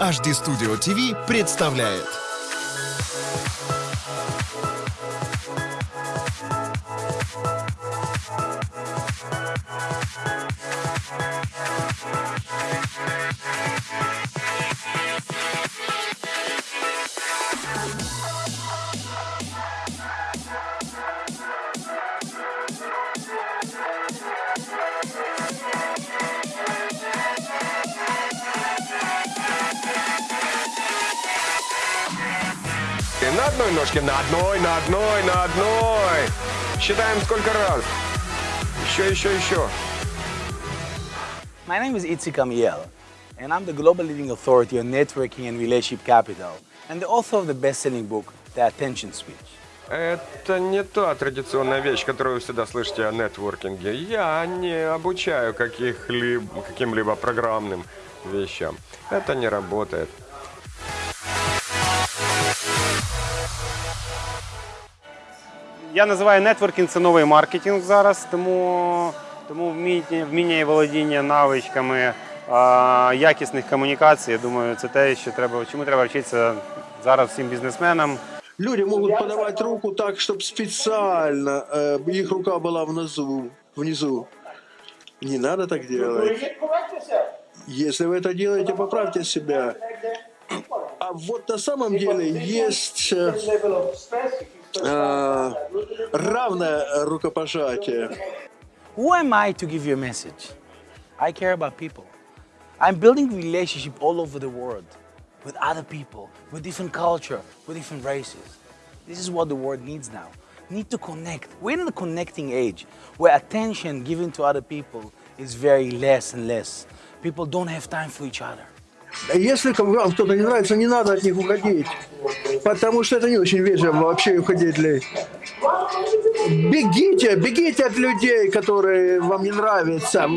HD Studio TV представляет. И на одной ножке, на одной, на одной, на одной. Считаем сколько раз. Еще, еще, еще. My name is Itzik Amiel, and I'm the global leading authority on networking and relationship capital, and the author of the best-selling book, The Attention Speech. Это не та традиционная вещь, которую вы всегда слышите о нетворкинге. Я не обучаю каких-либо, каким-либо программным вещам. Это не работает. Я називаю нетворкінг це новий маркетинг зараз, тому, тому вміння, вміння і володіння навичками а, якісних комунікацій, я думаю, це те, що треба, чому треба вчитися зараз всім бізнесменам. Люди могут подавать руку так, чтобы специально э, их рука была внизу. внизу. Не надо так делать. Если вы это делаете, поправьте себя. А вот на самом деле есть э, э, равное рукопожатие. Who am I to give you a message? I care about people. I'm building relationship all over the world with other people, with different culture, with different races. This is what the world needs now. Need to connect. We're in the connecting age where attention given to other people is very less and less. People don't have time for each other. Если вам кто-то не нравится, не надо от них уходить. Потому что это не очень вежливо вообще уходить. ли. Бегите, бегите от людей, которые вам не нравятся.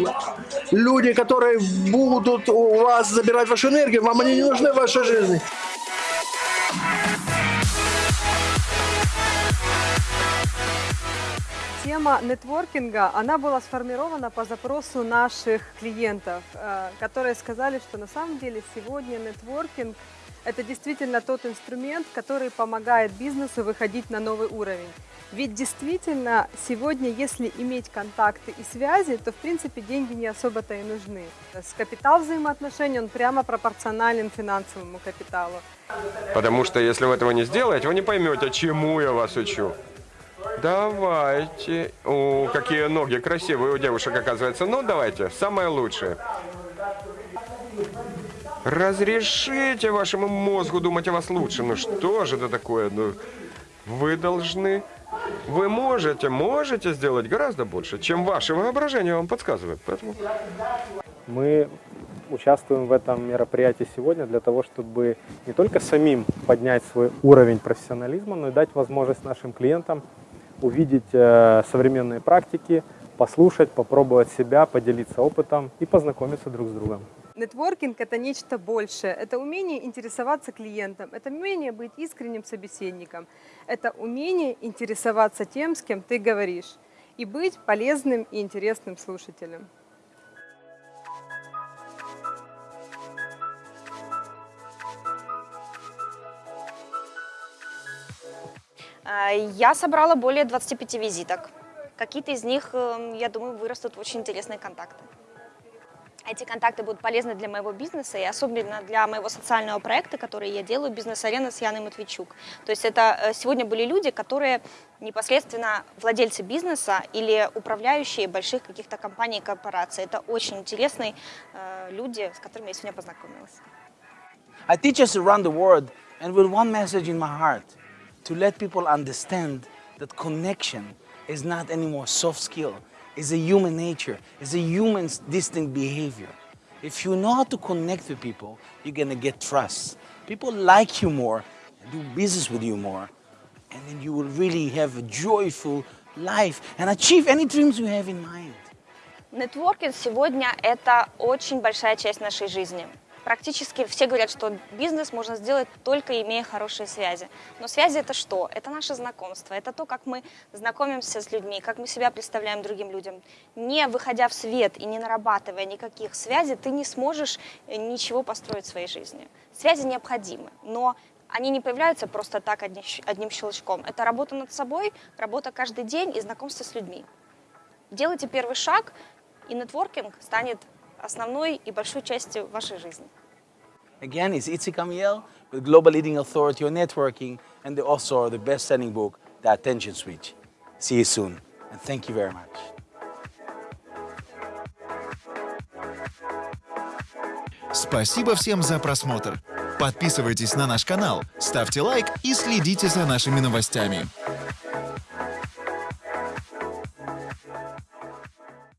Люди, которые будут у вас забирать вашу энергию, вам они не нужны в вашей жизни. Тема нетворкинга, она была сформирована по запросу наших клиентов, э, которые сказали, что на самом деле сегодня нетворкинг – это действительно тот инструмент, который помогает бизнесу выходить на новый уровень. Ведь действительно сегодня, если иметь контакты и связи, то в принципе деньги не особо-то и нужны. С капитал взаимоотношений, он прямо пропорционален финансовому капиталу. Потому что если вы этого не сделаете, вы не поймете, чему я вас учу. Давайте. О, какие ноги красивые у девушек, оказывается. Ну, давайте, самое лучшее. Разрешите вашему мозгу думать о вас лучше. Ну что же это такое? Ну, вы должны... Вы можете, можете сделать гораздо больше, чем ваше воображение вам подсказывает. Поэтому Мы участвуем в этом мероприятии сегодня для того, чтобы не только самим поднять свой уровень профессионализма, но и дать возможность нашим клиентам увидеть э, современные практики, послушать, попробовать себя, поделиться опытом и познакомиться друг с другом. Нетворкинг – это нечто большее. Это умение интересоваться клиентом, это умение быть искренним собеседником, это умение интересоваться тем, с кем ты говоришь, и быть полезным и интересным слушателем. А, Я собрала более 25 визиток. Какие-то из них, эм, я думаю, вырастут в очень интересные контакты. Эти контакты будут полезны для моего бизнеса и особенно для моего социального проекта, который я делаю, «Бизнес-арена» с Яной Матвейчук. То есть это э, сегодня были люди, которые непосредственно владельцы бизнеса или управляющие больших каких-то компаний и корпораций. Это очень интересные э, люди, с которыми я сегодня познакомилась. I teach us around the world, and with one message in my heart to let people understand that connection is not anymore soft skill, it's a human nature, it's a human's distinct behavior. If you know how to connect with people, you're gonna get trust. People like you more, and do business with you more, and then you will really have a joyful life and achieve any dreams you have in mind. Нетворкинг сегодня – это очень большая часть нашей жизни. Практически все говорят, что бизнес можно сделать только имея хорошие связи. Но связи это что? Это наше знакомство, это то, как мы знакомимся с людьми, как мы себя представляем другим людям. Не выходя в свет и не нарабатывая никаких связей, ты не сможешь э, ничего построить в своей жизни. Связи необходимы, но они не появляются просто так одни- одним щелчком. Это работа над собой, работа каждый день и знакомство с людьми. Делайте первый шаг, и нетворкинг станет основной и большой частью вашей жизни. Again, it's Itzik Amiel with Global Leading Authority on Networking and the author of the best-selling book, The Attention Switch. See you soon, and thank you very much. Спасибо всем за просмотр. Подписывайтесь на наш канал, ставьте лайк и следите за нашими новостями.